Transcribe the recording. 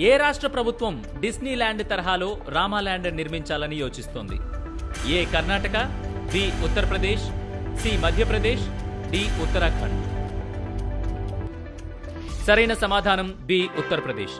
ఏ రాష్ట్ర ప్రభుత్వం Disney land తరహాలో రామాల్యాండ్ నిర్మించాలని యోచిస్తోంది? A Karnataka B Uttar Pradesh C Madhya Pradesh D Uttarakhand. సరైన సమాధానం బి ఉత్తరప్రదేశ్.